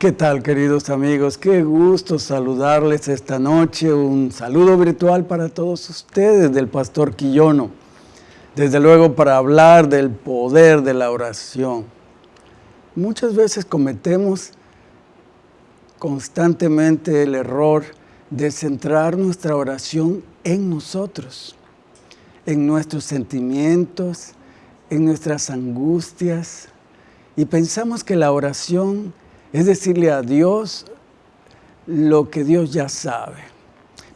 ¿Qué tal, queridos amigos? Qué gusto saludarles esta noche. Un saludo virtual para todos ustedes del Pastor Quillono. Desde luego para hablar del poder de la oración. Muchas veces cometemos constantemente el error de centrar nuestra oración en nosotros, en nuestros sentimientos, en nuestras angustias, y pensamos que la oración es decirle a Dios lo que Dios ya sabe.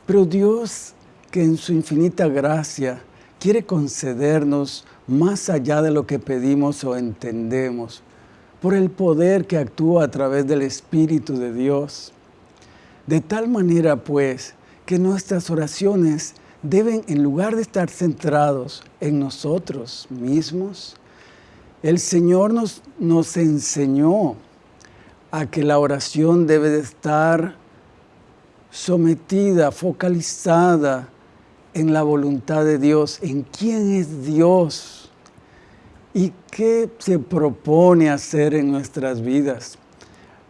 Pero Dios, que en su infinita gracia quiere concedernos más allá de lo que pedimos o entendemos, por el poder que actúa a través del Espíritu de Dios. De tal manera, pues, que nuestras oraciones deben, en lugar de estar centrados en nosotros mismos, el Señor nos, nos enseñó a que la oración debe de estar sometida, focalizada en la voluntad de Dios, en quién es Dios y qué se propone hacer en nuestras vidas.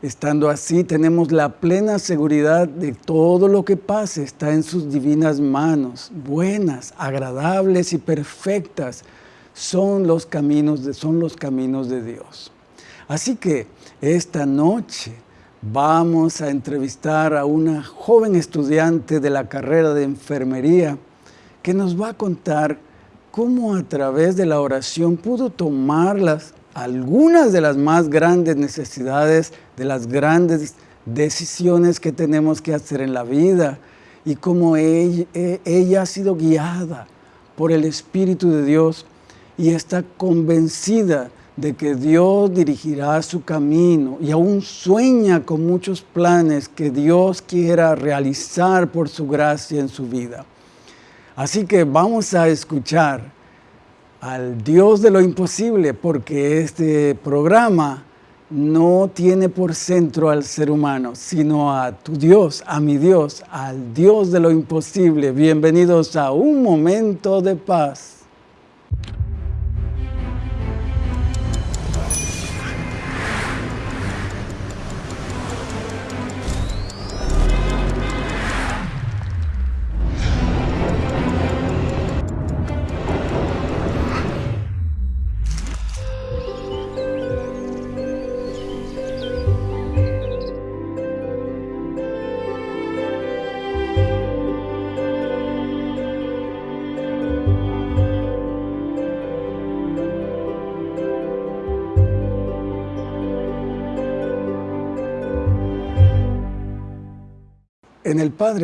Estando así, tenemos la plena seguridad de todo lo que pase está en sus divinas manos, buenas, agradables y perfectas, son los caminos de, son los caminos de Dios. Así que esta noche vamos a entrevistar a una joven estudiante de la carrera de enfermería que nos va a contar cómo a través de la oración pudo tomar las, algunas de las más grandes necesidades, de las grandes decisiones que tenemos que hacer en la vida y cómo ella, ella ha sido guiada por el Espíritu de Dios y está convencida de que Dios dirigirá su camino y aún sueña con muchos planes que Dios quiera realizar por su gracia en su vida. Así que vamos a escuchar al Dios de lo imposible porque este programa no tiene por centro al ser humano, sino a tu Dios, a mi Dios, al Dios de lo imposible. Bienvenidos a un momento de paz.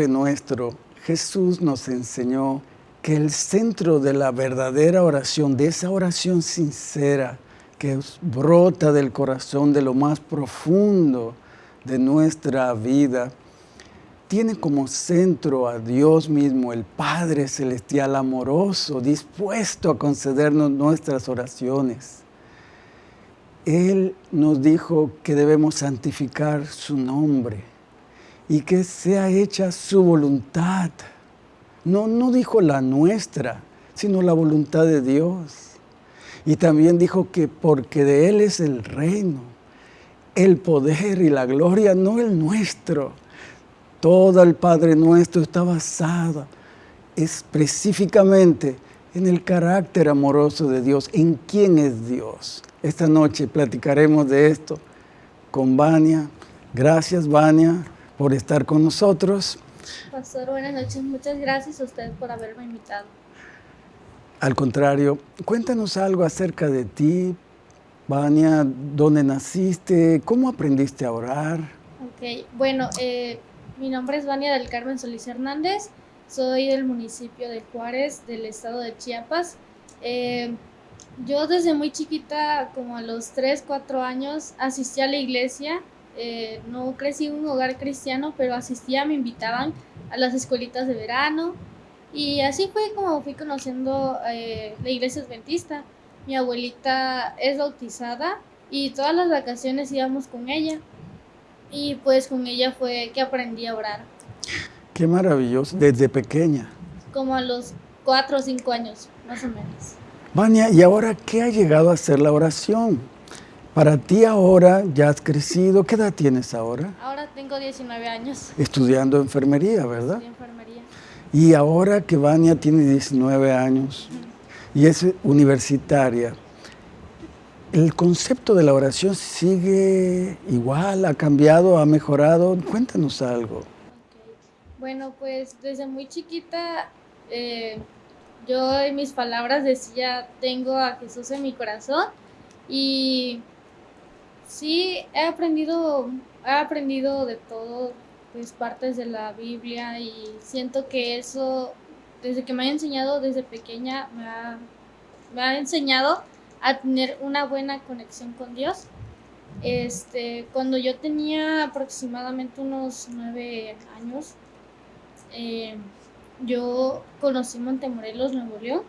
Nuestro, Jesús nos enseñó que el centro de la verdadera oración, de esa oración sincera que brota del corazón, de lo más profundo de nuestra vida, tiene como centro a Dios mismo, el Padre Celestial amoroso, dispuesto a concedernos nuestras oraciones. Él nos dijo que debemos santificar su nombre, y que sea hecha su voluntad. No, no dijo la nuestra, sino la voluntad de Dios. Y también dijo que porque de Él es el reino, el poder y la gloria, no el nuestro. Todo el Padre nuestro está basado específicamente en el carácter amoroso de Dios, en quién es Dios. Esta noche platicaremos de esto con Vania. Gracias, Vania por estar con nosotros. Pastor, buenas noches. Muchas gracias a usted por haberme invitado. Al contrario, cuéntanos algo acerca de ti, Vania, dónde naciste, cómo aprendiste a orar. Ok, bueno, eh, mi nombre es Vania del Carmen Solís Hernández, soy del municipio de Juárez, del estado de Chiapas. Eh, yo desde muy chiquita, como a los 3, 4 años, asistí a la iglesia eh, no crecí en un hogar cristiano, pero asistía, me invitaban a las escuelitas de verano y así fue como fui conociendo eh, la iglesia adventista. Mi abuelita es bautizada y todas las vacaciones íbamos con ella y pues con ella fue que aprendí a orar. Qué maravilloso, desde pequeña. Como a los cuatro o cinco años, más o menos. Vania, ¿y ahora qué ha llegado a ser la oración? Para ti ahora ya has crecido, ¿qué edad tienes ahora? Ahora tengo 19 años. Estudiando enfermería, ¿verdad? Estudio enfermería. Y ahora que Vania tiene 19 años y es universitaria, ¿el concepto de la oración sigue igual? ¿Ha cambiado? ¿Ha mejorado? Cuéntanos algo. Ok. Bueno, pues desde muy chiquita eh, yo en mis palabras decía, tengo a Jesús en mi corazón y sí he aprendido, he aprendido de todo, pues partes de la Biblia y siento que eso, desde que me ha enseñado desde pequeña, me ha, me ha enseñado a tener una buena conexión con Dios. Este, cuando yo tenía aproximadamente unos nueve años, eh, yo conocí Montemorelos, Nuevo León.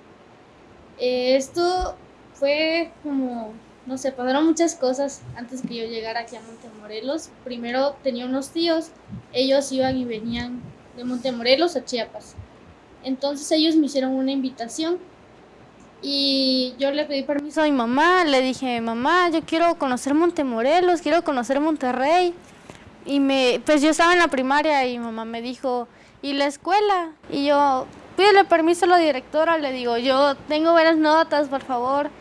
Eh, esto fue como, no sé, pasaron muchas cosas antes que yo llegara aquí a Montemorelos. Primero tenía unos tíos, ellos iban y venían de Montemorelos a Chiapas. Entonces ellos me hicieron una invitación y yo le pedí permiso a mi mamá, le dije, mamá, yo quiero conocer Montemorelos, quiero conocer Monterrey. Y me, pues yo estaba en la primaria y mi mamá me dijo, ¿y la escuela? Y yo, pídele permiso a la directora, le digo, yo tengo buenas notas, por favor.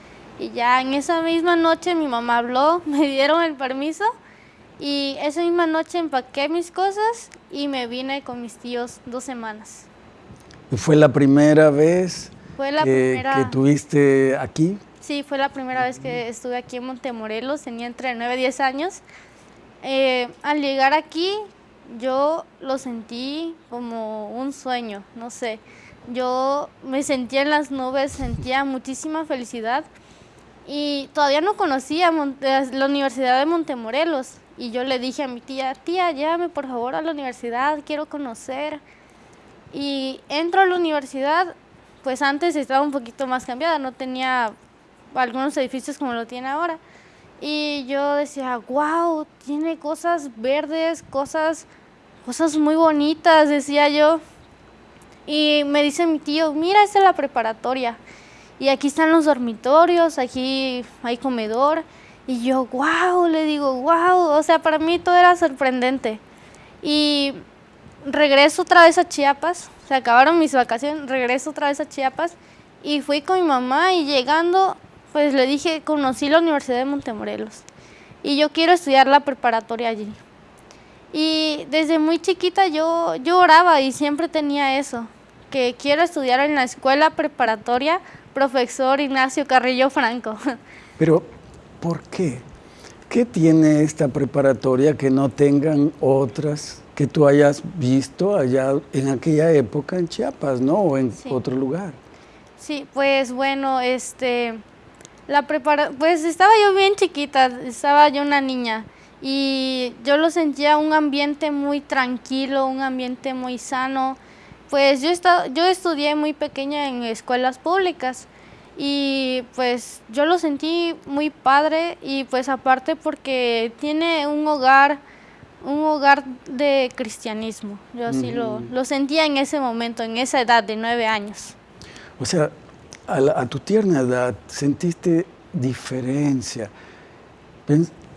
Y ya en esa misma noche mi mamá habló, me dieron el permiso y esa misma noche empaqué mis cosas y me vine con mis tíos dos semanas. ¿Y fue la primera vez Fue la que, primera... que tuviste aquí? Sí, fue la primera vez que estuve aquí en Montemorelos, tenía entre 9 y 10 años. Eh, al llegar aquí, yo lo sentí como un sueño, no sé. Yo me sentía en las nubes, sentía muchísima felicidad y todavía no conocía eh, la Universidad de Montemorelos. Y yo le dije a mi tía, tía, llévame por favor a la universidad, quiero conocer. Y entro a la universidad, pues antes estaba un poquito más cambiada, no tenía algunos edificios como lo tiene ahora. Y yo decía, wow, tiene cosas verdes, cosas, cosas muy bonitas, decía yo. Y me dice mi tío, mira, esta es la preparatoria. Y aquí están los dormitorios, aquí hay comedor. Y yo, wow, le digo, wow. O sea, para mí todo era sorprendente. Y regreso otra vez a Chiapas, se acabaron mis vacaciones, regreso otra vez a Chiapas y fui con mi mamá y llegando, pues le dije, conocí la Universidad de Montemorelos y yo quiero estudiar la preparatoria allí. Y desde muy chiquita yo, yo oraba y siempre tenía eso, que quiero estudiar en la escuela preparatoria profesor Ignacio Carrillo Franco. Pero, ¿por qué? ¿Qué tiene esta preparatoria que no tengan otras que tú hayas visto allá en aquella época en Chiapas, ¿no? O en Sí. otro lugar. Sí, pues bueno, este, la prepara, pues estaba yo bien chiquita, estaba yo una niña y yo lo sentía un ambiente muy tranquilo, un ambiente muy sano. Pues yo yo estudié muy pequeña en escuelas públicas y pues yo lo sentí muy padre y pues aparte porque tiene un hogar, un hogar de cristianismo. Yo así lo, lo sentía en ese momento, en esa edad de nueve años. O sea, a, la- a tu tierna edad sentiste diferencia.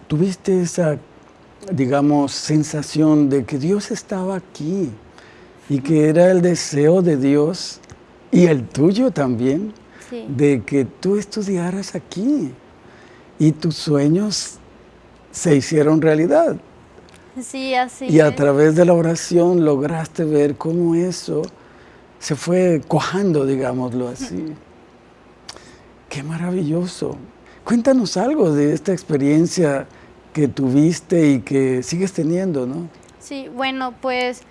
Tuviste esa, digamos, sensación de que Dios estaba aquí y que era el deseo de Dios y el tuyo también Sí. de que tú estudiaras aquí y tus sueños se hicieron realidad. Sí, así Y a es. través de la oración lograste ver cómo eso se fue cojando, digámoslo así. Qué maravilloso. Cuéntanos algo de esta experiencia que tuviste y que sigues teniendo, ¿no? Sí, bueno, pues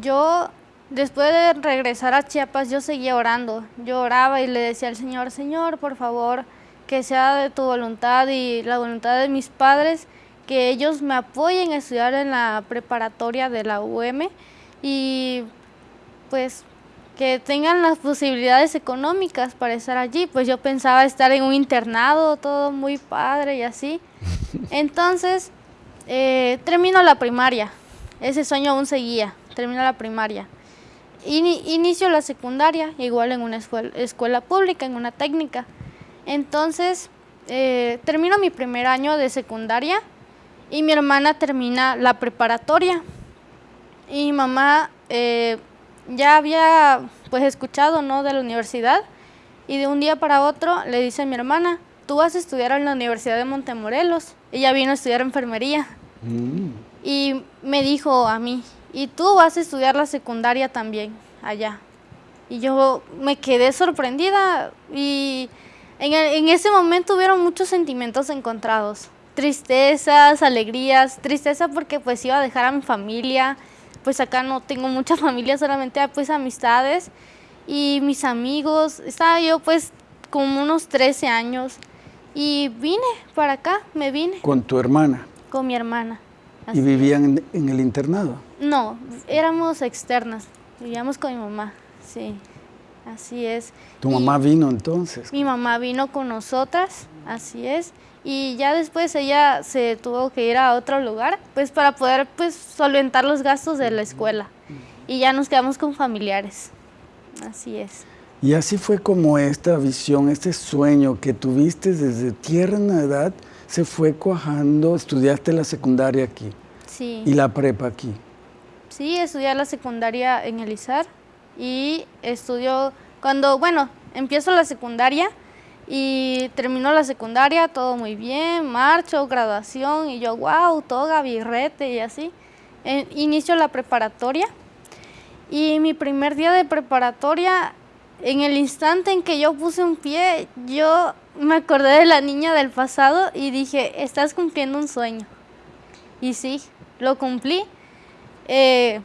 yo después de regresar a Chiapas yo seguía orando. Yo oraba y le decía al Señor, Señor, por favor, que sea de tu voluntad y la voluntad de mis padres, que ellos me apoyen a estudiar en la preparatoria de la UM y pues que tengan las posibilidades económicas para estar allí. Pues yo pensaba estar en un internado, todo muy padre y así. Entonces, eh, termino la primaria. Ese sueño aún seguía. Termino la primaria. Ini- inicio la secundaria, igual en una escuela, escuela pública, en una técnica. Entonces, eh, termino mi primer año de secundaria y mi hermana termina la preparatoria. Y mi mamá eh, ya había pues escuchado ¿no? de la universidad y de un día para otro le dice a mi hermana, tú vas a estudiar en la Universidad de Montemorelos. Ella vino a estudiar enfermería. Mm. Y me dijo a mí, y tú vas a estudiar la secundaria también allá. Y yo me quedé sorprendida y en, en ese momento hubieron muchos sentimientos encontrados. Tristezas, alegrías, tristeza porque pues iba a dejar a mi familia, pues acá no tengo mucha familia, solamente pues amistades y mis amigos. Estaba yo pues como unos 13 años y vine para acá, me vine. ¿Con tu hermana? Con mi hermana. ¿Y vivían en, el internado? No, éramos externas, vivíamos con mi mamá, sí, así es. ¿Tu mamá vino entonces? Mi mamá vino con nosotras, así es, y ya después ella se tuvo que ir a otro lugar, pues para poder pues solventar los gastos de la escuela, y ya nos quedamos con familiares, así es. Y así fue como esta visión, este sueño que tuviste desde tierna edad, se fue cuajando, estudiaste la secundaria aquí. Sí. ¿Y la prepa aquí? Sí, estudié la secundaria en Elizar y estudio, cuando, bueno, empiezo la secundaria y termino la secundaria, todo muy bien, marcho, graduación y yo, wow, toga, birrete y así. inicio la preparatoria y mi primer día de preparatoria, en el instante en que yo puse un pie, yo me acordé de la niña del pasado y dije, estás cumpliendo un sueño. Y sí, lo cumplí. Eh,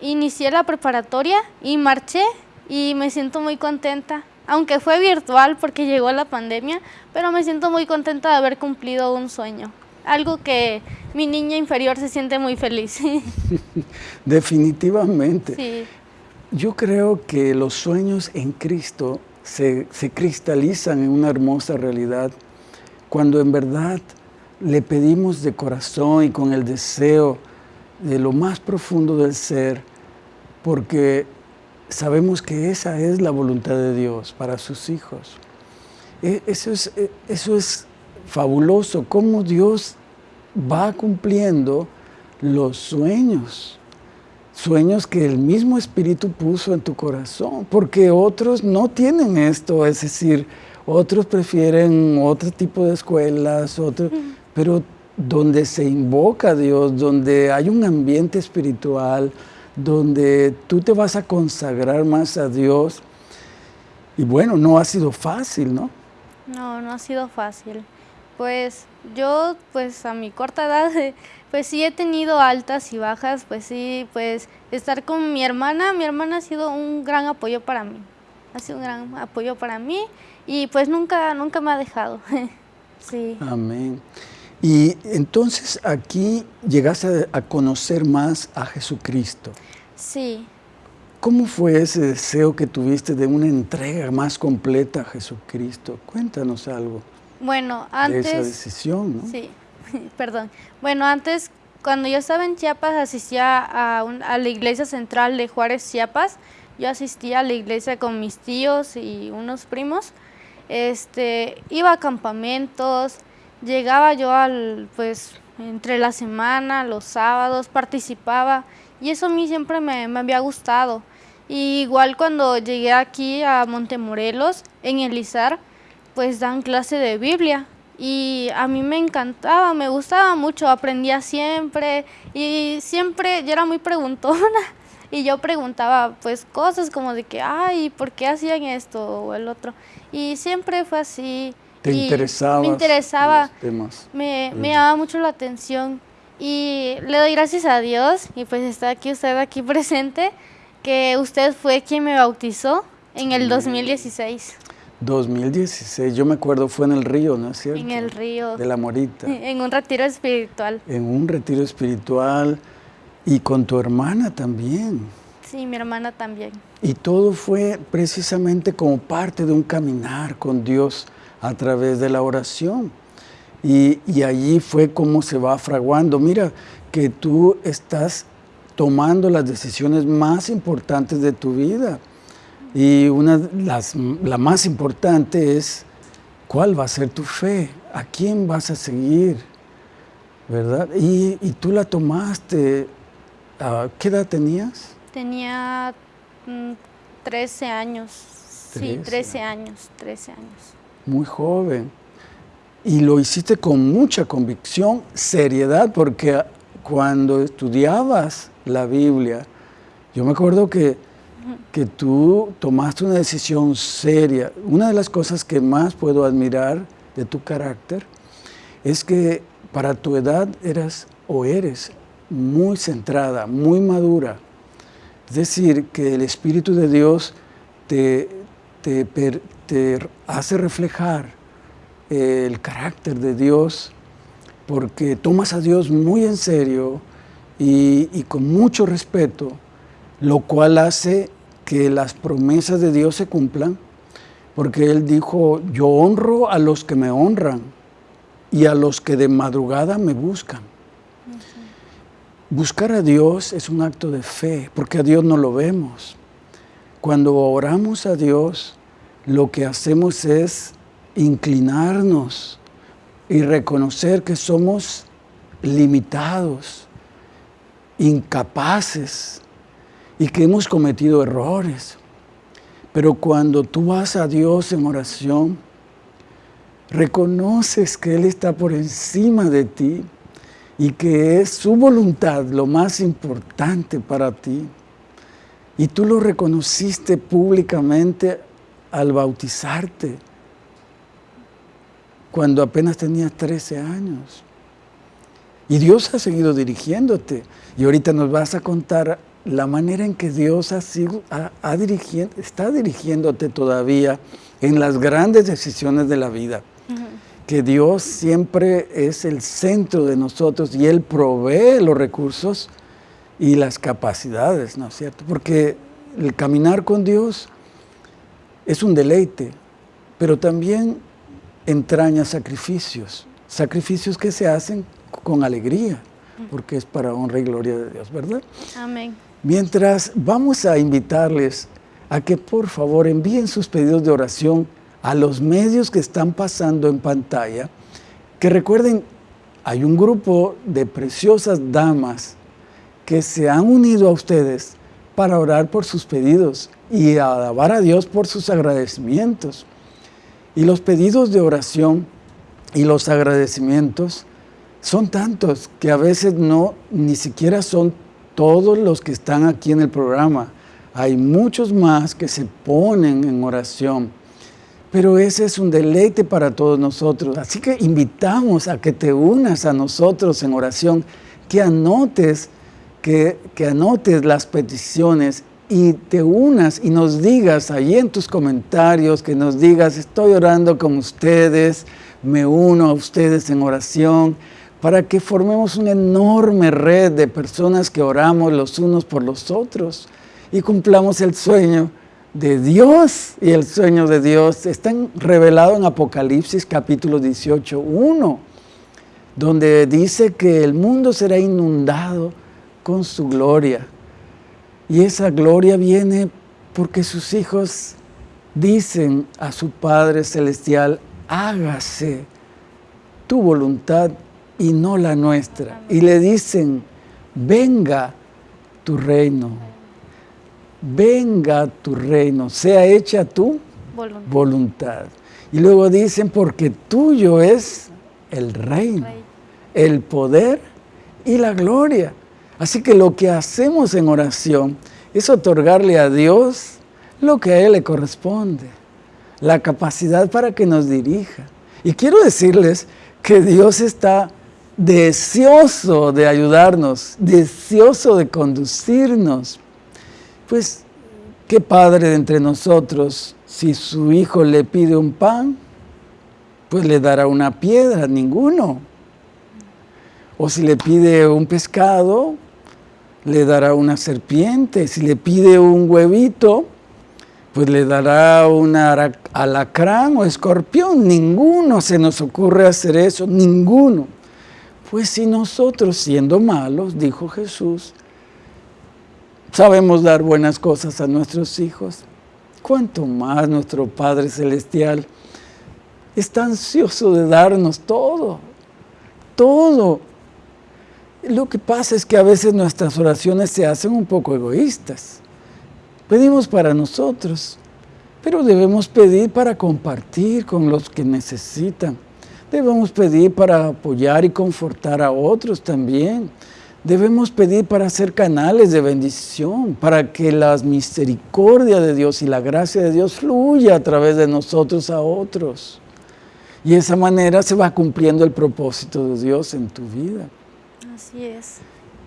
inicié la preparatoria y marché y me siento muy contenta. Aunque fue virtual porque llegó la pandemia, pero me siento muy contenta de haber cumplido un sueño. Algo que mi niña inferior se siente muy feliz. Definitivamente. Sí. Yo creo que los sueños en Cristo se, cristalizan en una hermosa realidad cuando en verdad le pedimos de corazón y con el deseo de lo más profundo del ser, porque sabemos que esa es la voluntad de Dios para sus hijos. E, eso es, e, eso es fabuloso, cómo Dios va cumpliendo los sueños sueños que el mismo Espíritu puso en tu corazón, porque otros no tienen esto, es decir, otros prefieren otro tipo de escuelas, otro, pero donde se invoca a Dios, donde hay un ambiente espiritual, donde tú te vas a consagrar más a Dios. Y bueno, no ha sido fácil, ¿no? No, no ha sido fácil. Pues yo, pues a mi corta edad, pues sí he tenido altas y bajas, pues sí, pues estar con mi hermana, mi hermana ha sido un gran apoyo para mí, ha sido un gran apoyo para mí y pues nunca, nunca me ha dejado. sí. Amén. Y entonces aquí llegaste a conocer más a Jesucristo. Sí. ¿Cómo fue ese deseo que tuviste de una entrega más completa a Jesucristo? Cuéntanos algo. Bueno, antes... De esa decisión, ¿no? Sí. perdón. Bueno, antes, cuando yo estaba en Chiapas, asistía a, a la iglesia central de Juárez, Chiapas. Yo asistía a la iglesia con mis tíos y unos primos. Este, iba a campamentos, llegaba yo al, pues, entre la semana, los sábados, participaba y eso a mí siempre me, me había gustado. Y igual cuando llegué aquí a Montemorelos, en Elizar, pues dan clase de Biblia y a mí me encantaba, me gustaba mucho, aprendía siempre y siempre yo era muy preguntona y yo preguntaba pues cosas como de que, ay, ¿por qué hacían esto o el otro? Y siempre fue así. ¿Te interesaba? Me interesaba, Me, me llamaba mucho la atención y le doy gracias a Dios y pues está aquí usted aquí presente, que usted fue quien me bautizó en el 2016. 2016, yo me acuerdo, fue en el río, ¿no es cierto? En el río. De la Morita. En un retiro espiritual. En un retiro espiritual y con tu hermana también. Sí, mi hermana también. Y todo fue precisamente como parte de un caminar con Dios a través de la oración. Y, y allí fue como se va fraguando. Mira que tú estás tomando las decisiones más importantes de tu vida y una las, la más importante es cuál va a ser tu fe ¿a quién vas a seguir? ¿Verdad? Y, tú la tomaste, ¿qué edad tenías? Tenía 13 mm, años, sí, 13 años, 13 años. Muy joven. Y lo hiciste con mucha convicción, seriedad, porque cuando estudiabas la Biblia, yo me acuerdo que, que tú tomaste una decisión seria. Una de las cosas que más puedo admirar de tu carácter es que para tu edad eras o eres muy centrada, muy madura. Es decir, que el Espíritu de Dios te, te, hace reflejar el carácter de Dios porque tomas a Dios muy en serio y con mucho respeto, lo cual hace que las promesas de Dios se cumplan, porque Él dijo, yo honro a los que me honran y a los que de madrugada me buscan. Buscar a Dios es un acto de fe, porque a Dios no lo vemos. Cuando oramos a Dios, lo que hacemos es inclinarnos y reconocer que somos limitados, incapaces y que hemos cometido errores. Pero cuando tú vas a Dios en oración, reconoces que Él está por encima de ti y que es su voluntad lo más importante para ti. Y tú lo reconociste públicamente al bautizarte cuando apenas tenías 13 años. Y Dios ha seguido dirigiéndote. Y ahorita nos vas a contar la manera en que Dios ha sido, está dirigiéndote todavía en las grandes decisiones de la vida. Que Dios siempre es el centro de nosotros y Él provee los recursos y las capacidades, ¿no es cierto? Porque el caminar con Dios es un deleite, pero también entraña sacrificios, sacrificios que se hacen con alegría, porque es para honra y gloria de Dios, ¿verdad? Amén. Mientras vamos a invitarles a que por favor envíen sus pedidos de oración a los medios que están pasando en pantalla, que recuerden, hay un grupo de preciosas damas que se han unido a ustedes para orar por sus pedidos y alabar a Dios por sus agradecimientos. Y los pedidos de oración y los agradecimientos son tantos que a veces no, ni siquiera son todos los que están aquí en el programa. Hay muchos más que se ponen en oración. Pero ese es un deleite para todos nosotros. Así que invitamos a que te unas a nosotros en oración, que anotes, que, anotes las peticiones y te unas y nos digas ahí en tus comentarios, que nos digas, estoy orando con ustedes, me uno a ustedes en oración, para que formemos una enorme red de personas que oramos los unos por los otros y cumplamos el sueño de Dios. Y el sueño de Dios está revelado en Apocalipsis capítulo 18, 1, donde dice que el mundo será inundado con su gloria. Y esa gloria viene porque sus hijos dicen a su Padre Celestial, hágase tu voluntad y no la nuestra. Y le dicen, venga tu reino, venga tu reino, sea hecha tu voluntad. voluntad. Y luego dicen, porque tuyo es el reino, el poder y la gloria. Así que lo que hacemos en oración es otorgarle a Dios lo que a Él le corresponde, la capacidad para que nos dirija. Y quiero decirles que Dios está deseoso de ayudarnos, deseoso de conducirnos. Pues, ¿qué padre de entre nosotros, si su hijo le pide un pan, pues le dará una piedra? Ninguno. O si le pide un pescado, le dará una serpiente. Si le pide un huevito, pues le dará un alacrán o escorpión. Ninguno se nos ocurre hacer eso, ninguno. Pues si nosotros siendo malos, dijo Jesús, sabemos dar buenas cosas a nuestros hijos, ¿cuánto más nuestro Padre Celestial está ansioso de darnos todo, todo. Lo que pasa es que a veces nuestras oraciones se hacen un poco egoístas. Pedimos para nosotros, pero debemos pedir para compartir con los que necesitan. Debemos pedir para apoyar y confortar a otros también. Debemos pedir para ser canales de bendición, para que la misericordia de Dios y la gracia de Dios fluya a través de nosotros a otros. Y de esa manera se va cumpliendo el propósito de Dios en tu vida. Así es.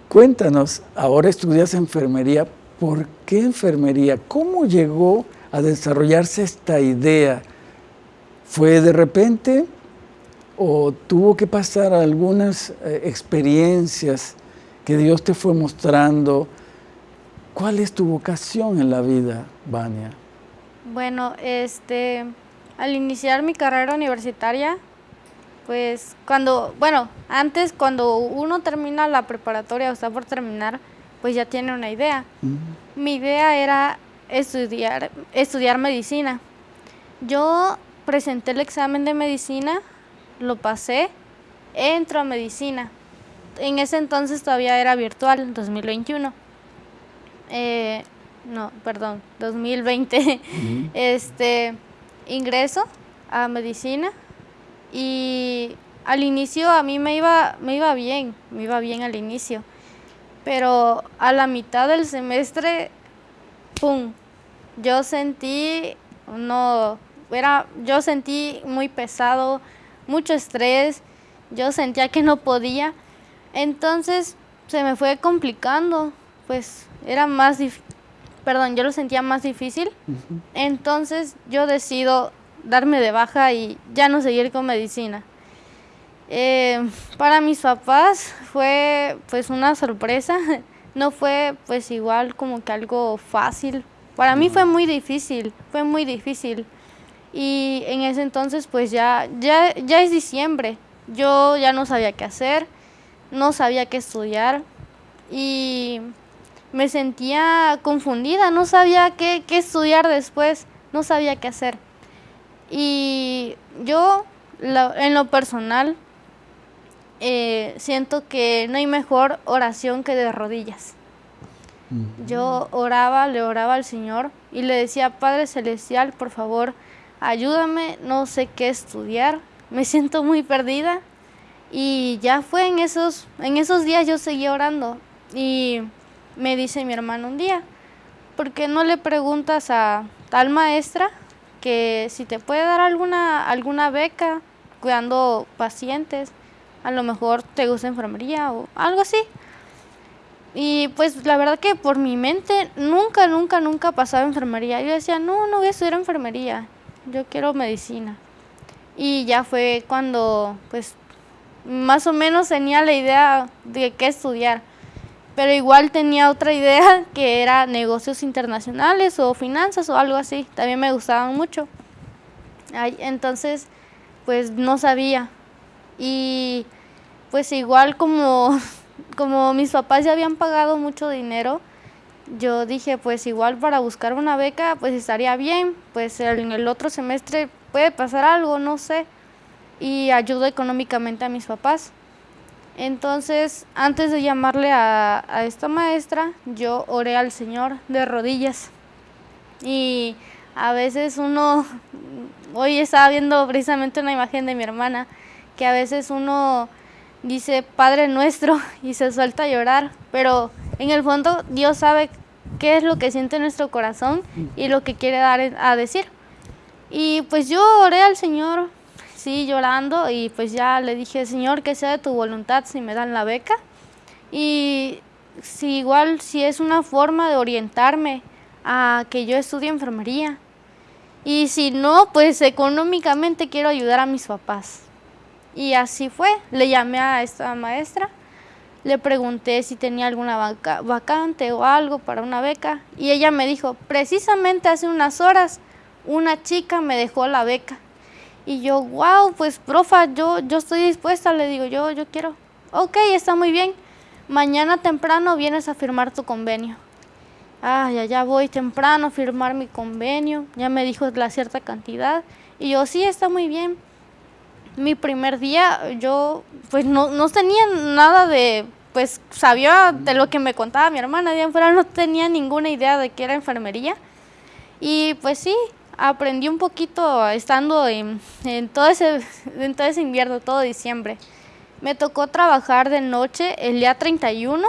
Cuéntanos, ahora estudias enfermería, ¿por qué enfermería? ¿Cómo llegó a desarrollarse esta idea? ¿Fue de repente o tuvo que pasar algunas eh, experiencias que Dios te fue mostrando. ¿Cuál es tu vocación en la vida, Vania? Bueno, este, al iniciar mi carrera universitaria, pues cuando, bueno, antes cuando uno termina la preparatoria o está por terminar, pues ya tiene una idea. Mi idea era estudiar, estudiar medicina. Yo presenté el examen de medicina, lo pasé, entro a medicina en ese entonces todavía era virtual, 2021. Eh, no, perdón, 2020. Este, ingreso a medicina y al inicio a mí me iba, me iba bien, me iba bien al inicio. Pero a la mitad del semestre, ¡pum! Yo sentí, no, era, yo sentí muy pesado, mucho estrés, yo sentía que no podía entonces se me fue complicando, pues era más perdón, yo lo sentía más difícil. Entonces yo decido darme de baja y ya no seguir con medicina. Eh, para mis papás fue pues una sorpresa, no fue pues igual como que algo fácil. Para mí fue muy difícil, fue muy difícil. Y en ese entonces pues ya, ya, ya es diciembre, yo ya no sabía qué hacer no sabía qué estudiar y me sentía confundida, no sabía qué, estudiar después, no sabía qué hacer. Y yo, en lo personal, eh, siento que no hay mejor oración que de rodillas. Yo oraba, le oraba al Señor y le decía, Padre Celestial, por favor, ayúdame, no sé qué estudiar, me siento muy perdida y ya fue en esos, en esos días yo seguí orando y me dice mi hermano un día, ¿por qué no le preguntas a tal maestra que si te puede dar alguna, alguna beca cuidando pacientes? A lo mejor te gusta enfermería o algo así. Y pues la verdad que por mi mente nunca, nunca, nunca pasaba enfermería. Yo decía, no, no voy a estudiar enfermería, yo quiero medicina. Y ya fue cuando pues más o menos tenía la idea de qué estudiar, pero igual tenía otra idea que era negocios internacionales o finanzas o algo así, también me gustaban mucho. entonces, pues no sabía. Y pues igual como, como mis papás ya habían pagado mucho dinero, yo dije, pues igual para buscar una beca, pues estaría bien, pues en el otro semestre puede pasar algo, no sé y ayudo económicamente a mis papás. Entonces, antes de llamarle a, esta maestra, yo oré al Señor de rodillas. Y a veces uno, hoy estaba viendo precisamente una imagen de mi hermana, que a veces uno dice Padre nuestro y se suelta a llorar, pero en el fondo Dios sabe qué es lo que siente nuestro corazón y lo que quiere dar a decir. Y pues yo oré al Señor sí llorando y pues ya le dije, Señor, que sea de tu voluntad si me dan la beca. Y si igual, si es una forma de orientarme a que yo estudie enfermería. Y si no, pues económicamente quiero ayudar a mis papás. Y así fue, le llamé a esta maestra, le pregunté si tenía alguna vacante o algo para una beca y ella me dijo, precisamente hace unas horas una chica me dejó la beca y yo, wow, pues profa, yo, yo estoy dispuesta, le digo, yo, yo quiero. Ok, está muy bien. Mañana temprano vienes a firmar tu convenio. Ah, ya, ya voy temprano a firmar mi convenio. Ya me dijo la cierta cantidad. Y yo, sí, está muy bien. mi primer día yo pues no, no tenía nada de, pues sabía de lo que me contaba mi hermana, de fuera no tenía ninguna idea de qué era enfermería. Y pues sí, aprendí un poquito estando en, todo ese, todo ese invierno, todo diciembre. Me tocó trabajar de noche el día 31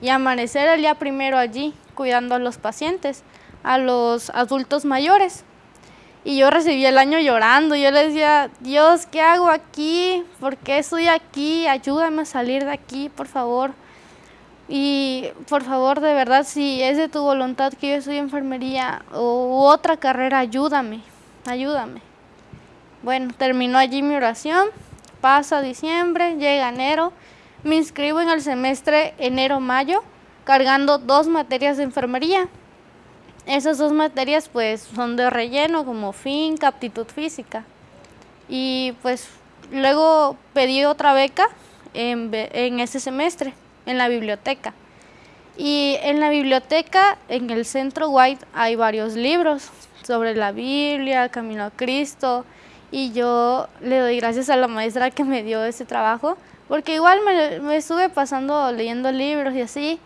y amanecer el día primero allí, cuidando a los pacientes, a los adultos mayores. Y yo recibí el año llorando, yo le decía, Dios, ¿qué hago aquí? ¿Por qué estoy aquí? Ayúdame a salir de aquí, por favor. Y por favor, de verdad, si es de tu voluntad que yo estudie enfermería o otra carrera, ayúdame, ayúdame. Bueno, terminó allí mi oración, pasa diciembre, llega enero, me inscribo en el semestre enero-mayo, cargando dos materias de enfermería. Esas dos materias pues son de relleno como finca, aptitud física. Y pues luego pedí otra beca en, en ese semestre, en la biblioteca. Y en la biblioteca, en el centro White, hay varios libros sobre la Biblia, Camino a Cristo. Y yo le doy gracias a la maestra que me dio ese trabajo, porque igual me, me estuve pasando leyendo libros y así.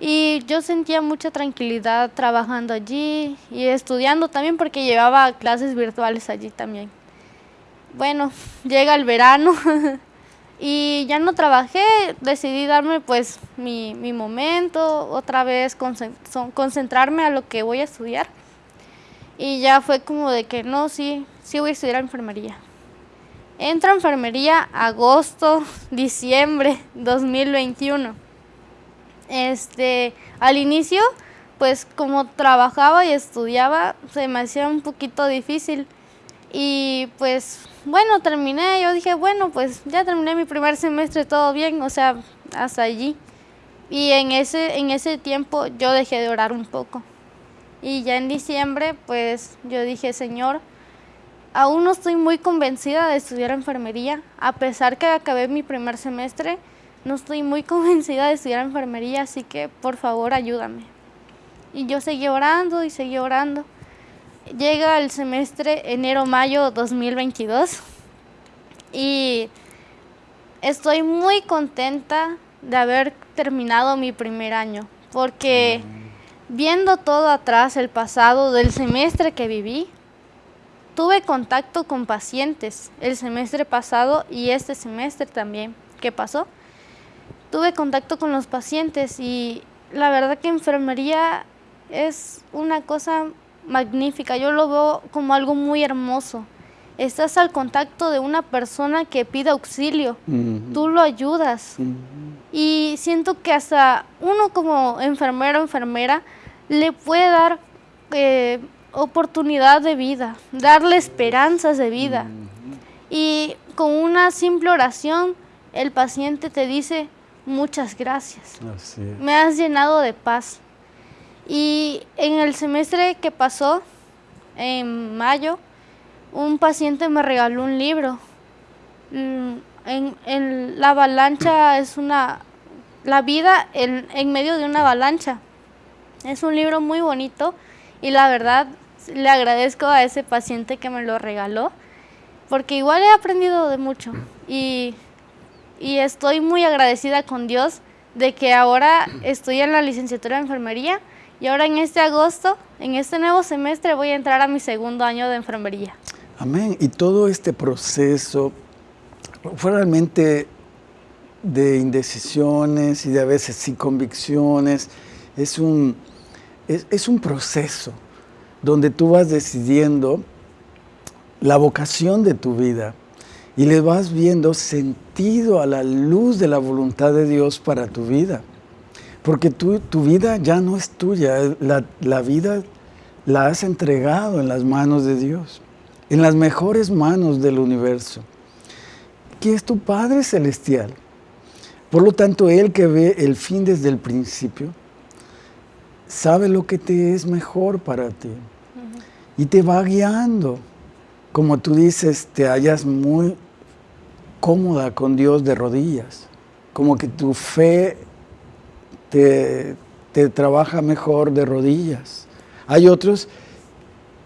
Y yo sentía mucha tranquilidad trabajando allí y estudiando también porque llevaba clases virtuales allí también. Bueno, llega el verano y ya no trabajé, decidí darme pues mi, mi momento, otra vez concentrarme a lo que voy a estudiar. Y ya fue como de que no, sí, sí voy a estudiar enfermería. Entro a enfermería agosto, diciembre 2021 este, al inicio, pues como trabajaba y estudiaba, se me hacía un poquito difícil. Y pues bueno, terminé, yo dije, bueno, pues ya terminé mi primer semestre, todo bien, o sea, hasta allí. Y en ese, en ese tiempo yo dejé de orar un poco. Y ya en diciembre, pues yo dije, Señor, aún no estoy muy convencida de estudiar enfermería, a pesar que acabé mi primer semestre, no estoy muy convencida de estudiar enfermería, así que por favor ayúdame. Y yo seguí orando y seguí orando. Llega el semestre enero-mayo 2022 y estoy muy contenta de haber terminado mi primer año, porque viendo todo atrás, el pasado del semestre que viví, tuve contacto con pacientes el semestre pasado y este semestre también. ¿Qué pasó? tuve contacto con los pacientes y la verdad que enfermería es una cosa magnífica, yo lo veo como algo muy hermoso. Estás al contacto de una persona que pide auxilio, tú lo ayudas y siento que hasta uno como enfermero o enfermera le puede dar eh, oportunidad de vida, darle esperanzas de vida. Y con una simple oración el paciente te dice, muchas gracias. Me has llenado de paz. Y en el semestre que pasó, en mayo, un paciente me regaló un libro. Mm, en, la avalancha es una, la vida en, en, medio de una avalancha. Es un libro muy bonito y la verdad le agradezco a ese paciente que me lo regaló porque igual he aprendido de mucho y y estoy muy agradecida con Dios de que ahora estoy en la licenciatura de enfermería y ahora en este agosto, en este nuevo semestre, voy a entrar a mi segundo año de enfermería. Amén. Y todo este proceso fue realmente de indecisiones y de a veces sin convicciones. Es un, es, es un proceso donde tú vas decidiendo la vocación de tu vida y le vas viendo sentido a la luz de la voluntad de Dios para tu vida. Porque tu vida ya no es tuya, la, la vida la has entregado en las manos de Dios, en las mejores manos del universo, que es tu Padre Celestial. Por lo tanto, Él que ve el fin desde el principio, sabe lo que te es mejor para ti y te va guiando. Como tú dices, te hallas muy cómoda con Dios de rodillas, como que tu fe te, trabaja mejor de rodillas. Hay otros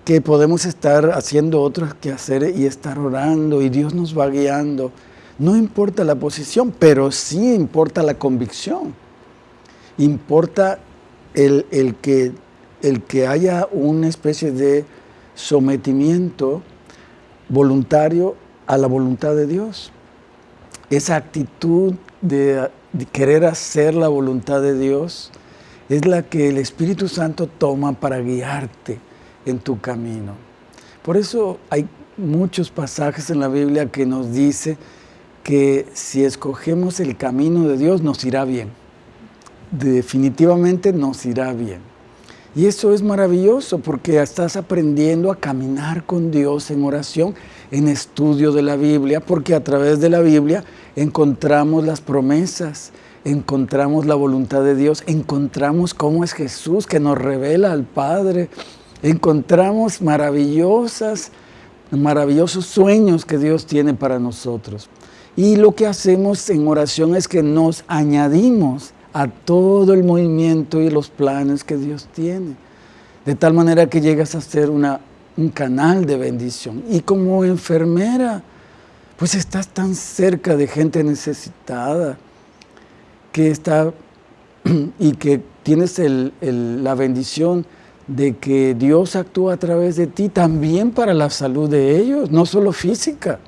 que podemos estar haciendo otros quehaceres y estar orando y Dios nos va guiando. No importa la posición, pero sí importa la convicción. Importa el, que, el que haya una especie de sometimiento voluntario a la voluntad de Dios. Esa actitud de querer hacer la voluntad de Dios es la que el Espíritu Santo toma para guiarte en tu camino. Por eso hay muchos pasajes en la Biblia que nos dice que si escogemos el camino de Dios nos irá bien. Definitivamente nos irá bien. Y eso es maravilloso porque estás aprendiendo a caminar con Dios en oración, en estudio de la Biblia, porque a través de la Biblia encontramos las promesas, encontramos la voluntad de Dios, encontramos cómo es Jesús que nos revela al Padre, encontramos maravillosas, maravillosos sueños que Dios tiene para nosotros. Y lo que hacemos en oración es que nos añadimos a todo el movimiento y los planes que Dios tiene. De tal manera que llegas a ser una, un canal de bendición. Y como enfermera, pues estás tan cerca de gente necesitada, que está y que tienes la bendición de que Dios actúa a través de ti también para la salud de ellos, no solo física,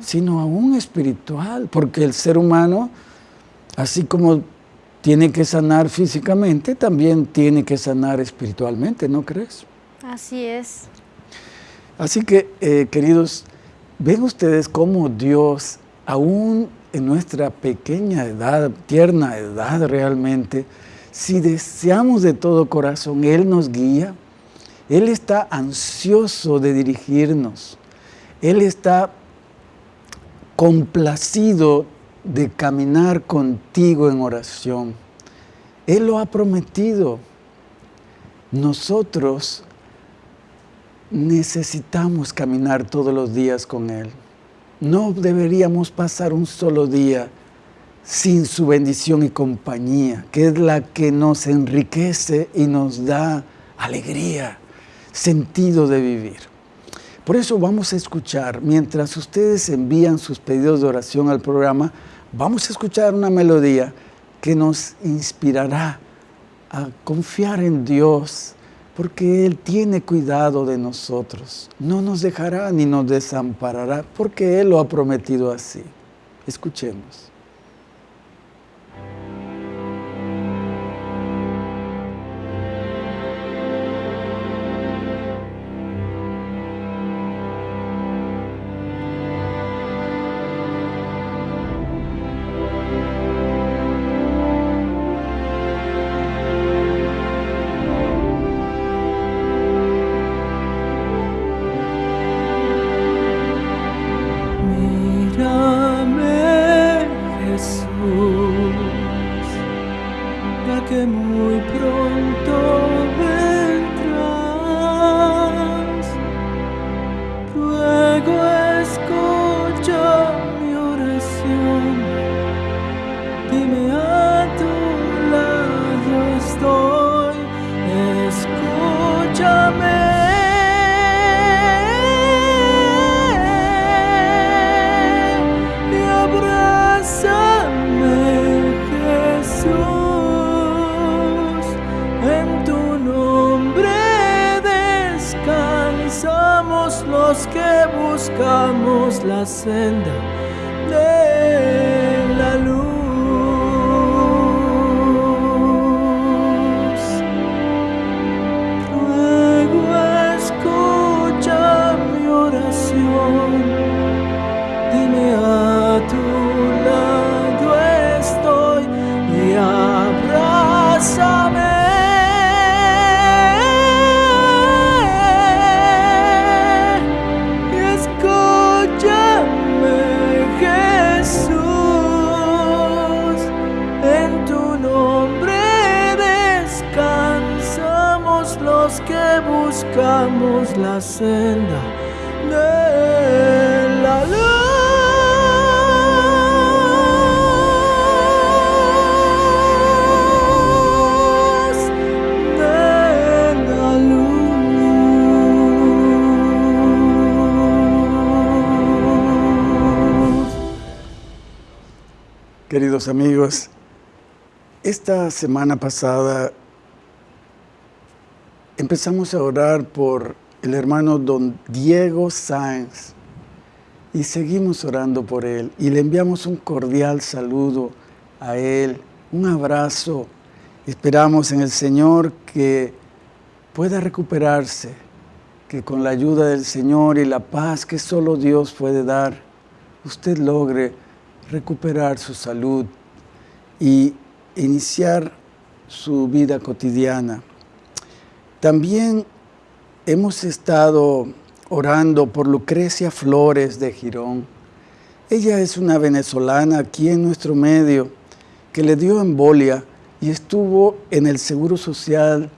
sino aún espiritual, porque el ser humano, así como tiene que sanar físicamente, también tiene que sanar espiritualmente, ¿no crees? Así es. Así que, eh, queridos, ven ustedes cómo Dios, aún en nuestra pequeña edad, tierna edad realmente, si deseamos de todo corazón, Él nos guía, Él está ansioso de dirigirnos, Él está complacido de caminar contigo en oración. Él lo ha prometido. Nosotros necesitamos caminar todos los días con Él. No deberíamos pasar un solo día sin su bendición y compañía, que es la que nos enriquece y nos da alegría, sentido de vivir. Por eso vamos a escuchar, mientras ustedes envían sus pedidos de oración al programa, vamos a escuchar una melodía que nos inspirará a confiar en Dios, porque Él tiene cuidado de nosotros. No nos dejará ni nos desamparará, porque Él lo ha prometido así. Escuchemos. llevamos la senda de semana pasada empezamos a orar por el hermano don Diego Sáenz y seguimos orando por él y le enviamos un cordial saludo a él, un abrazo. Esperamos en el Señor que pueda recuperarse, que con la ayuda del Señor y la paz que solo Dios puede dar, usted logre recuperar su salud y iniciar su vida cotidiana. También hemos estado orando por Lucrecia Flores de Girón. Ella es una venezolana aquí en nuestro medio que le dio embolia y estuvo en el Seguro Social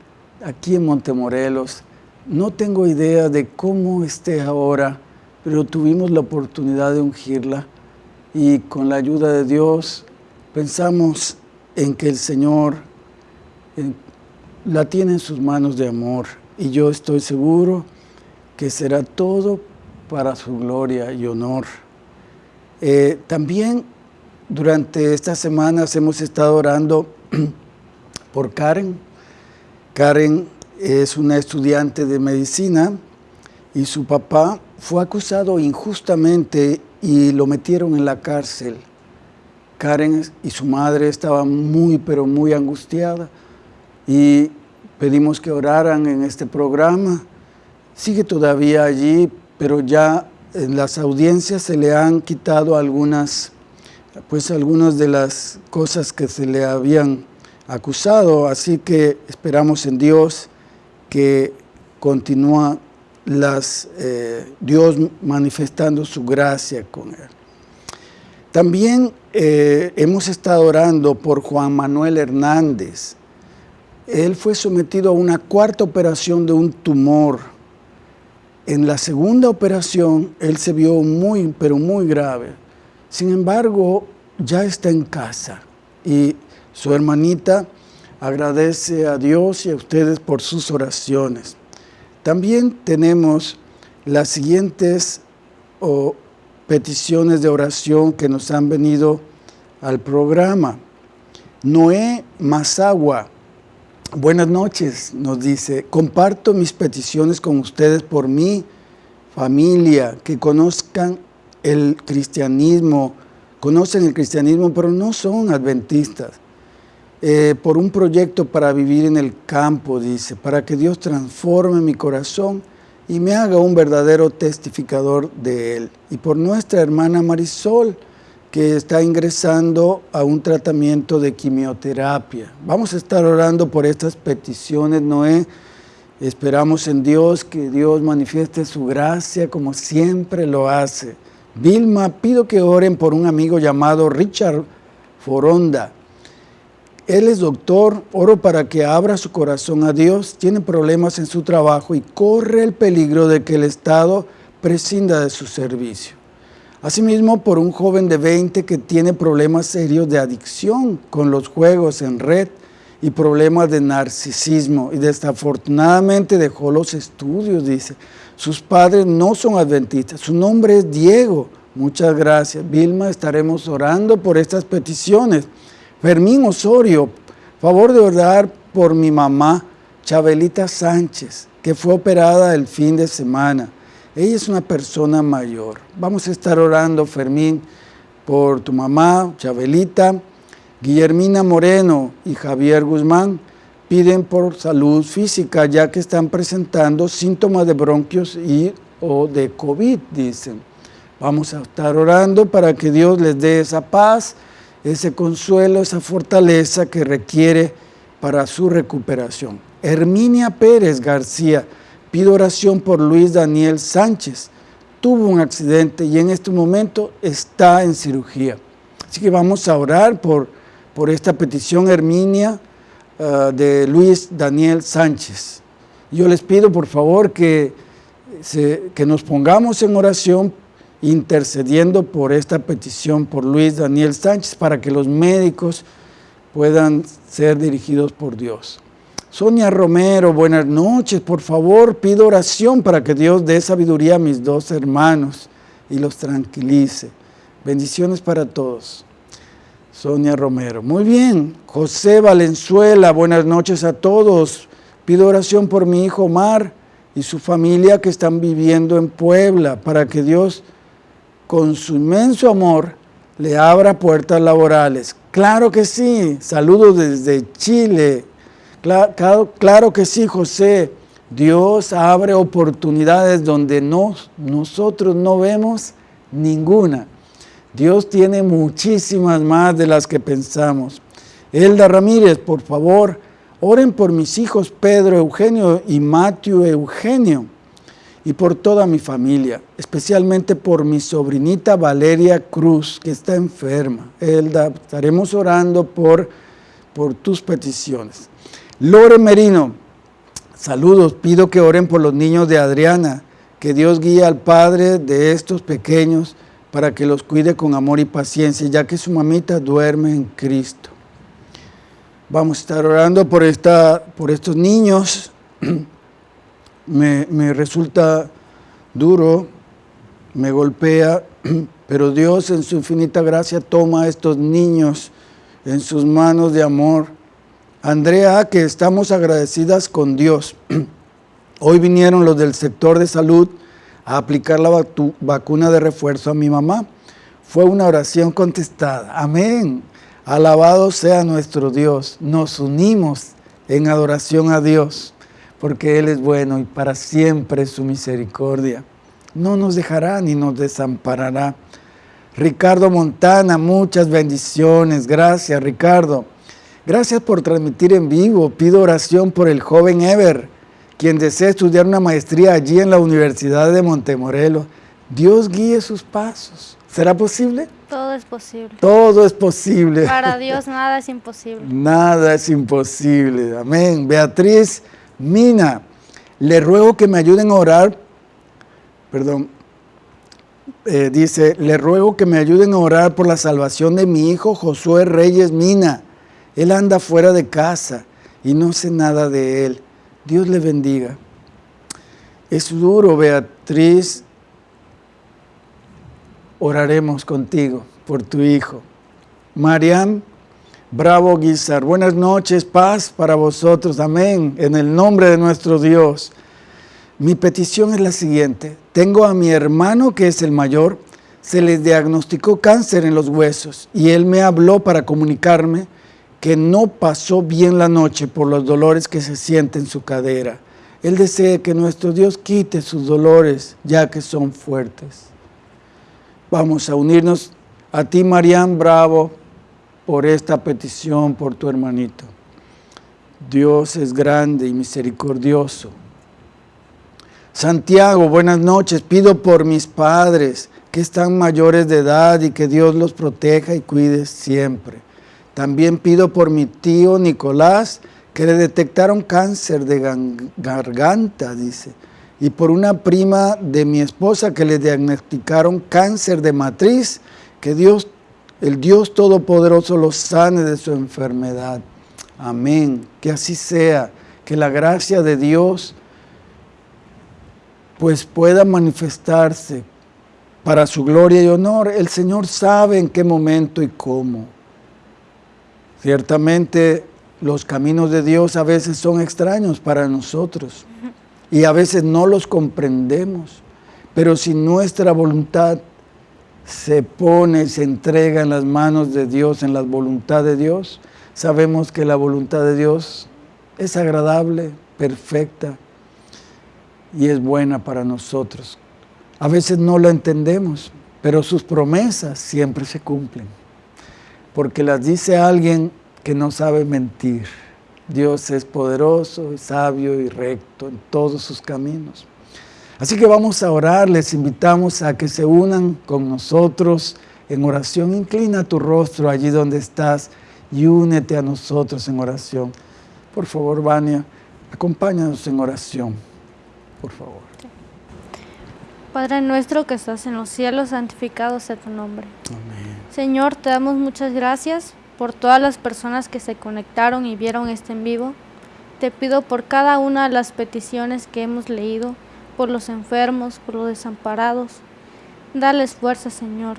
aquí en Montemorelos. No tengo idea de cómo esté ahora, pero tuvimos la oportunidad de ungirla y con la ayuda de Dios pensamos en que el Señor la tiene en sus manos de amor y yo estoy seguro que será todo para su gloria y honor. Eh, también durante estas semanas hemos estado orando por Karen. Karen es una estudiante de medicina y su papá fue acusado injustamente y lo metieron en la cárcel. Karen y su madre estaban muy, pero muy angustiadas y pedimos que oraran en este programa. Sigue todavía allí, pero ya en las audiencias se le han quitado algunas, pues algunas de las cosas que se le habían acusado, así que esperamos en Dios que continúa las, eh, Dios manifestando su gracia con él. También eh, hemos estado orando por Juan Manuel Hernández. Él fue sometido a una cuarta operación de un tumor. En la segunda operación, él se vio muy, pero muy grave. Sin embargo, ya está en casa y su hermanita agradece a Dios y a ustedes por sus oraciones. También tenemos las siguientes peticiones de oración que nos han venido al programa. Noé Mazagua, buenas noches, nos dice, comparto mis peticiones con ustedes por mi familia, que conozcan el cristianismo, conocen el cristianismo, pero no son adventistas. Eh, por un proyecto para vivir en el campo, dice, para que Dios transforme mi corazón y me haga un verdadero testificador de Él. Y por nuestra hermana Marisol, que está ingresando a un tratamiento de quimioterapia. Vamos a estar orando por estas peticiones, Noé. Esperamos en Dios que Dios manifieste su gracia como siempre lo hace. Vilma, pido que oren por un amigo llamado Richard Foronda, él es doctor, oro para que abra su corazón a Dios, tiene problemas en su trabajo y corre el peligro de que el Estado prescinda de su servicio. Asimismo, por un joven de 20 que tiene problemas serios de adicción con los juegos en red y problemas de narcisismo y desafortunadamente dejó los estudios, dice. Sus padres no son adventistas, su nombre es Diego. Muchas gracias. Vilma, estaremos orando por estas peticiones. Fermín Osorio, favor de orar por mi mamá, Chabelita Sánchez, que fue operada el fin de semana. Ella es una persona mayor. Vamos a estar orando, Fermín, por tu mamá, Chabelita, Guillermina Moreno y Javier Guzmán piden por salud física, ya que están presentando síntomas de bronquios y o de COVID, dicen. Vamos a estar orando para que Dios les dé esa paz, ese consuelo, esa fortaleza que requiere para su recuperación. Herminia Pérez García pide oración por Luis Daniel Sánchez. Tuvo un accidente y en este momento está en cirugía. Así que vamos a orar por, por esta petición Herminia ah, de Luis Daniel Sánchez. Yo les pido por favor que, que nos pongamos en oración intercediendo por esta petición por Luis Daniel Sánchez para que los médicos puedan ser dirigidos por Dios. Sonia Romero, buenas noches. Por favor, pido oración para que Dios dé sabiduría a mis dos hermanos y los tranquilice. Bendiciones para todos. Sonia Romero. Muy bien. José Valenzuela, buenas noches a todos. Pido oración por mi hijo Omar y su familia que están viviendo en Puebla para que Dios, con su inmenso amor, le abra puertas laborales. Claro que sí. Saludos desde Chile. Claro, que sí, José. Dios abre oportunidades donde nosotros no vemos ninguna. Dios tiene muchísimas más de las que pensamos. Elda Ramírez, por favor, oren por mis hijos Pedro Eugenio y Matthew Eugenio y por toda mi familia, especialmente por mi sobrinita Valeria Cruz, que está enferma. Elda, estaremos orando por, por tus peticiones. Lore Merino, saludos, pido que oren por los niños de Adriana, que Dios guíe al padre de estos pequeños para que los cuide con amor y paciencia, ya que su mamita duerme en Cristo. Vamos a estar orando por, esta, por estos niños. me, resulta duro, me golpea, pero Dios en su infinita gracia toma a estos niños en sus manos de amor. Andrea, que estamos agradecidas con Dios. Hoy vinieron los del sector de salud a aplicar la vacuna de refuerzo a mi mamá. Fue una oración contestada. Amén. Alabado sea nuestro Dios. Nos unimos en adoración a Dios, porque Él es bueno y para siempre su misericordia. No nos dejará ni nos desamparará. Ricardo Montana, muchas bendiciones. Gracias, Ricardo. Gracias por transmitir en vivo. Pido oración por el joven Ever quien desee estudiar una maestría allí en la Universidad de Montemorelos, Dios guíe sus pasos. ¿Será posible? Todo es posible. Todo es posible. Para Dios nada es imposible. Nada es imposible. Amén. Beatriz Mina, le ruego que me ayuden a orar. Perdón. Eh, dice, le ruego que me ayuden a orar por la salvación de mi hijo Josué Reyes Mina. Él anda fuera de casa y no sé nada de él. Dios le bendiga. Es duro, Beatriz. Oraremos contigo por tu hijo. Mariam Bravo Guizar, buenas noches, paz para vosotros, amén, en el nombre de nuestro Dios. Mi petición es la siguiente, tengo a mi hermano que es el mayor, se le diagnosticó cáncer en los huesos y él me habló para comunicarme que no pasó bien la noche por los dolores que se siente en su cadera. Él desea que nuestro Dios quite sus dolores, ya que son fuertes. Vamos a unirnos. A ti, Marian Bravo, por esta petición, por tu hermanito. Dios es grande y misericordioso. Santiago, buenas noches. Pido por mis padres que están mayores de edad y que Dios los proteja y cuide siempre. También pido por mi tío Nicolás, que le detectaron cáncer de garganta, dice. Y por una prima de mi esposa que le diagnosticaron cáncer de matriz, que Dios, el Dios Todopoderoso los sane de su enfermedad. Amén. Que así sea. Que la gracia de Dios pues pueda manifestarse para su gloria y honor. El Señor sabe en qué momento y cómo. Ciertamente los caminos de Dios a veces son extraños para nosotros y a veces no los comprendemos, pero si nuestra voluntad se pone, se entrega en las manos de Dios, en la voluntad de Dios, sabemos que la voluntad de Dios es agradable, perfecta y es buena para nosotros. A veces no la entendemos, pero sus promesas siempre se cumplen porque las dice alguien que no sabe mentir. Dios es poderoso, sabio y recto en todos sus caminos. Así que vamos a orar, les invitamos a que se unan con nosotros en oración. Inclina tu rostro allí donde estás y únete a nosotros en oración. Por favor, Vania, acompáñanos en oración, por favor. Padre nuestro que estás en los cielos, santificado sea tu nombre. Amén. Señor, te damos muchas gracias por todas las personas que se conectaron y vieron este en vivo. Te pido por cada una de las peticiones que hemos leído, por los enfermos, por los desamparados. Dales fuerza, Señor.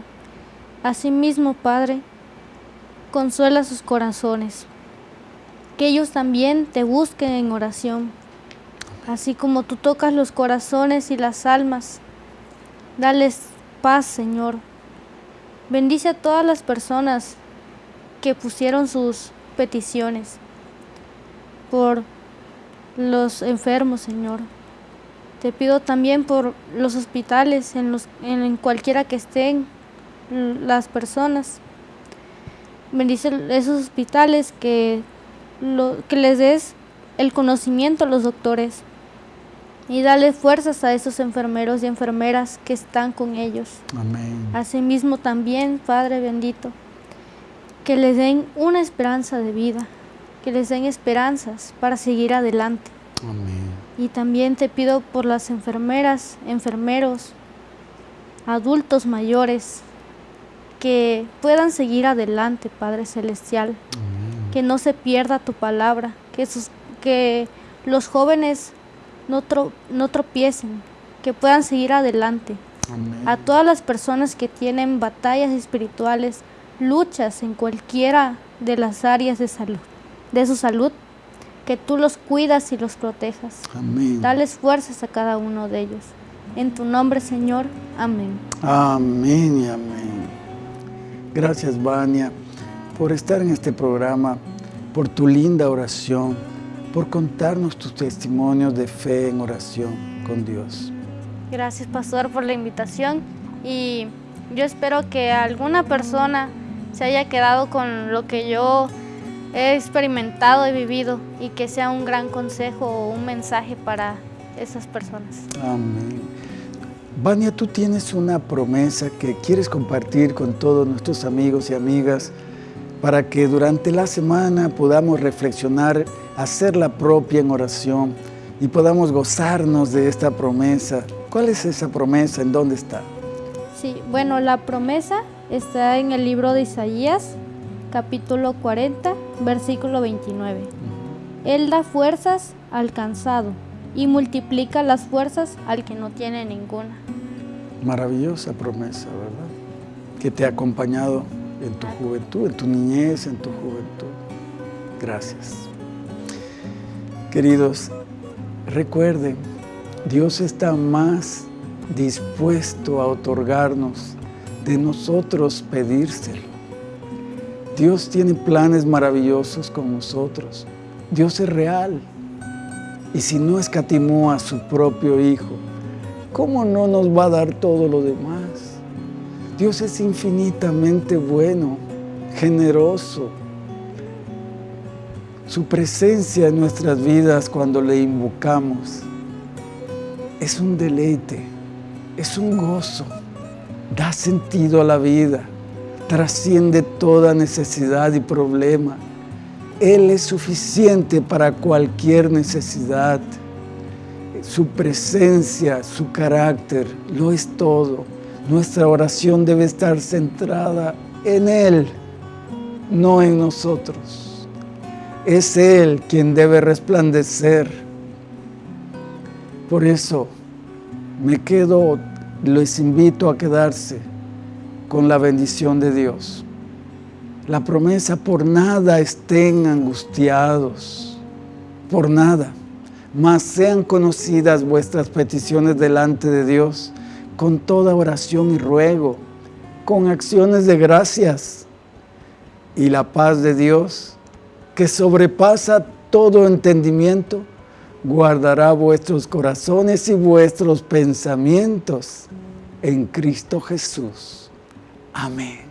Asimismo, Padre, consuela sus corazones. Que ellos también te busquen en oración. Así como tú tocas los corazones y las almas, dales paz, Señor. Bendice a todas las personas que pusieron sus peticiones por los enfermos, Señor. Te pido también por los hospitales, en, los, en cualquiera que estén las personas. Bendice esos hospitales que, lo, que les des el conocimiento a los doctores y dale fuerzas a esos enfermeros y enfermeras que están con ellos. Amén. Asimismo también, Padre bendito, que les den una esperanza de vida, que les den esperanzas para seguir adelante. Amén. Y también te pido por las enfermeras, enfermeros, adultos mayores, que puedan seguir adelante, Padre Celestial. Amén. Que no se pierda tu palabra, que, sus, que los jóvenes no, tro, no tropiecen, que puedan seguir adelante. Amén. A todas las personas que tienen batallas espirituales, luchas en cualquiera de las áreas de salud, de su salud, que tú los cuidas y los protejas. Amén. Dales fuerzas a cada uno de ellos. En tu nombre, Señor. Amén. Amén y amén. Gracias, Vania, por estar en este programa, por tu linda oración, por contarnos tus testimonios de fe en oración con Dios. Gracias, Pastor, por la invitación y yo espero que alguna persona se haya quedado con lo que yo he experimentado y vivido y que sea un gran consejo o un mensaje para esas personas. Amén. Vania, tú tienes una promesa que quieres compartir con todos nuestros amigos y amigas para que durante la semana podamos reflexionar, hacerla propia en oración y podamos gozarnos de esta promesa. ¿Cuál es esa promesa? ¿En dónde está? Sí, bueno, la promesa está en el libro de Isaías, capítulo 40, versículo 29. Él da fuerzas al cansado y multiplica las fuerzas al que no tiene ninguna. Maravillosa promesa, ¿verdad? Que te ha acompañado en tu juventud, en tu niñez, en tu juventud. Gracias. Queridos, recuerden, Dios está más dispuesto a otorgarnos de nosotros pedírselo. Dios tiene planes maravillosos con nosotros. Dios es real. Y si no escatimó a su propio Hijo, ¿cómo no nos va a dar todo lo demás? Dios es infinitamente bueno, generoso. Su presencia en nuestras vidas cuando le invocamos es un deleite, es un gozo, da sentido a la vida, trasciende toda necesidad y problema. Él es suficiente para cualquier necesidad. Su presencia, su carácter, lo es todo. Nuestra oración debe estar centrada en Él, no en nosotros. Es Él quien debe resplandecer. Por eso me quedo, les invito a quedarse con la bendición de Dios. La promesa, por nada estén angustiados, por nada, mas sean conocidas vuestras peticiones delante de Dios con toda oración y ruego, con acciones de gracias. Y la paz de Dios, que sobrepasa todo entendimiento, guardará vuestros corazones y vuestros pensamientos en Cristo Jesús. Amén.